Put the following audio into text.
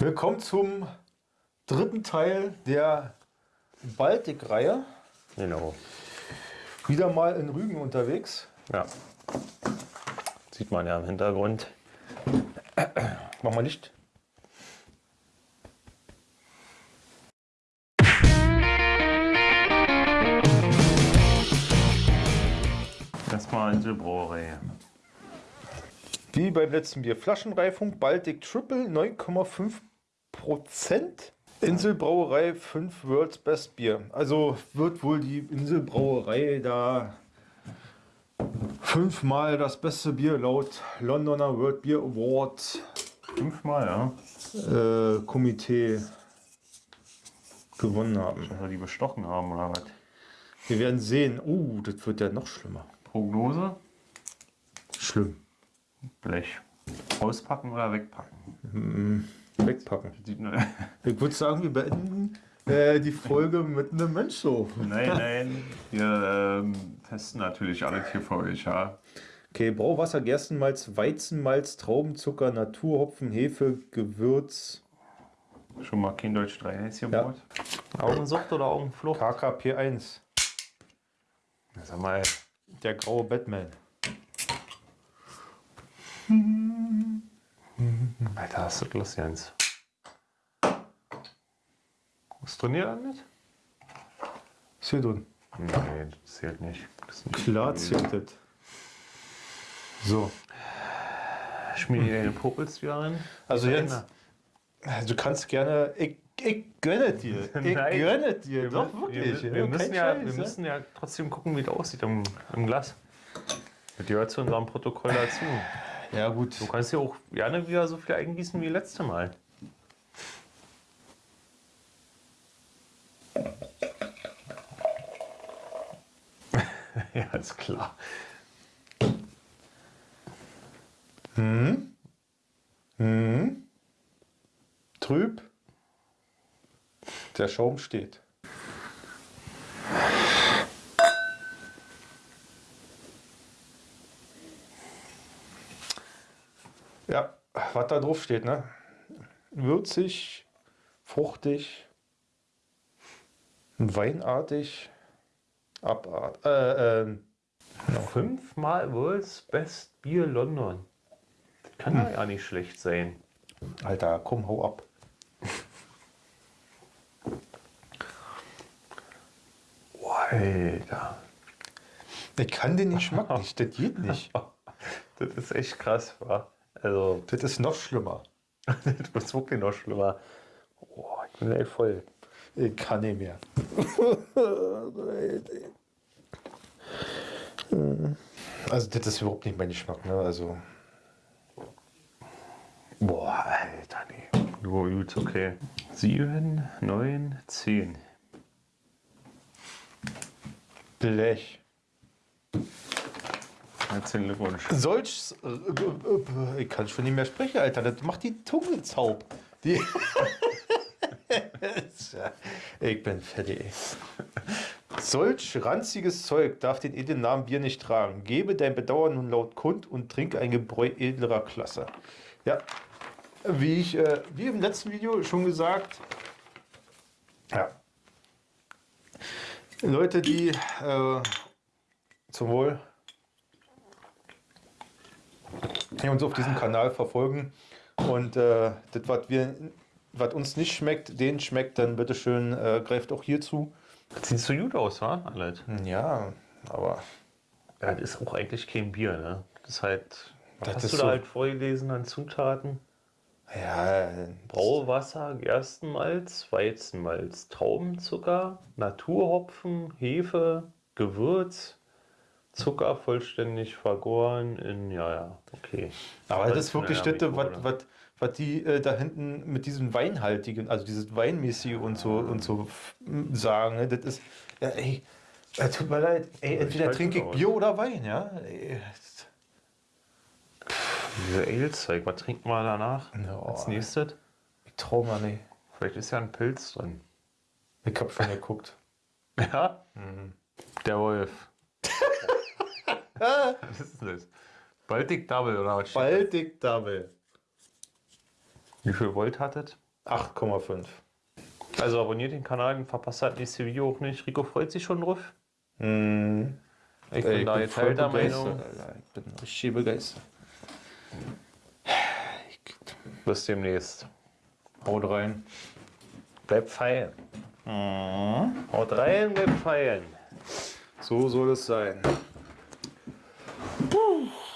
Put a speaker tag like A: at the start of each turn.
A: Willkommen zum dritten Teil der Baltic-Reihe.
B: Genau.
A: Wieder mal in Rügen unterwegs.
B: Ja. Sieht man ja im Hintergrund.
A: Mach mal Licht.
B: Erstmal Inselbrauerei.
A: Wie beim letzten Bier. Flaschenreifung Baltic Triple 9,5 Prozent. Inselbrauerei 5 World's Best Bier. Also wird wohl die Inselbrauerei da fünfmal das beste Bier laut Londoner World Beer Award
B: Fünfmal, ja.
A: äh, Komitee gewonnen haben.
B: Dass wir die bestochen haben oder was?
A: Wir werden sehen. Uh, das wird ja noch schlimmer.
B: Prognose?
A: Schlimm.
B: Blech. Auspacken oder wegpacken?
A: Wegpacken. Ich würde sagen, wir beenden äh, die Folge mit einem Mensch so.
B: nein, nein. Wir ähm, testen natürlich alles hier für euch, ja.
A: Okay, Brauwasser, Gerstenmalz, Weizenmalz, Traubenzucker, Naturhopfen, Hefe, Gewürz,
B: Schon mal kein Deutsch 3 Häs
A: Ja.
B: Augensucht oder Augenflucht?
A: KKP1,
B: Sag mal,
A: der graue Batman.
B: Lust, Jens? Was trainiert er mit?
A: Ist hier drin.
B: Nee, das zählt nicht. Das ist ein
A: Klar zählt das. So,
B: Schmier dir deine Popels wieder rein.
A: also jetzt, du kannst gerne, ich, ich gönne dir, ich
B: Nein.
A: gönne dir,
B: Wir,
A: doch
B: wir,
A: wirklich.
B: wir, wir,
A: Kein
B: müssen ja,
A: Scheiß,
B: wir
A: ja.
B: müssen ja trotzdem gucken, wie das aussieht im, im Glas. Das gehört zu unserem Protokoll dazu.
A: Ja gut,
B: Du kannst ja auch gerne wieder so viel eingießen wie letzte Mal. ja, ist klar.
A: trüb, der Schaum steht. Ja, was da drauf steht, ne? Würzig, fruchtig, weinartig, abart. Äh, ähm,
B: Fünfmal World's Best Beer London. Das kann
A: Hm.
B: doch ja nicht schlecht sein.
A: Alter, komm, hau ab.
B: Alter.
A: Ich kann den Geschmack nicht, das geht nicht.
B: Das ist echt krass, wa? Also,
A: Das ist noch schlimmer.
B: das ist wirklich noch schlimmer. Oh, ich bin echt voll.
A: Ich kann nicht mehr. Also das ist überhaupt nicht mein Geschmack, ne? Also
B: Boah, Alter, nee. Jo, gut, okay. Sieben, neun, zehn.
A: Blech.
B: Herzlichen Glückwunsch.
A: Solch, äh, äh, ich kann schon nicht mehr sprechen, Alter. Das macht die Zunge zaub. Die ich bin fertig. Solch ranziges Zeug darf den edlen Namen Bier nicht tragen. Gebe dein Bedauern nun laut kund und trinke ein Gebräu edlerer Klasse. Ja, wie ich, äh, wie im letzten Video schon gesagt, ja. Leute, die äh, zum Wohl die uns auf diesem Kanal verfolgen und äh, das, was wir, was uns nicht schmeckt, denen schmeckt, dann bitteschön äh, greift auch hier zu.
B: Das sieht so gut aus, wa? Alles.
A: Ja, aber
B: Ja, das ist auch eigentlich kein Bier, ne? Das ist halt. Was
A: Das
B: hast
A: ist
B: du
A: so-
B: da halt vorgelesen an Zutaten?
A: ja,
B: Brauwasser, Gerstenmalz, Weizenmalz, Traubenzucker, Naturhopfen, Hefe, Gewürz, Zucker vollständig vergoren in, ja, ja, okay.
A: aber das ist wirklich das, was, was, was die äh, da hinten mit diesem Weinhaltigen, also dieses Weinmäßige und so und so sagen, ne? das ist, ja, ey, äh, tut mir leid, ey, entweder trinke ich. Bier oder Wein, ja. Ey,
B: Diese Ale-Zeug, was trinkt man danach?
A: Ja.
B: Als nächstes?
A: ich trau mal nicht.
B: Vielleicht ist ja ein Pilz drin.
A: Ich hab schon geguckt.
B: Ja? Der Wolf. Was ist denn das? Baltic Double oder was?
A: Baltic Double.
B: Wie viel Volt hattet?
A: 8,5.
B: Also abonniert den Kanal und verpasst das nächste Video auch nicht. Rico freut sich schon drauf.
A: Mhm.
B: Ich bin da geteilter Meinung.
A: Alter. Ich bin richtig begeistert.
B: Bis demnächst.
A: Haut rein.
B: Bleibt feiern. Haut rein, bleibt feiern.
A: So soll es sein. Whew.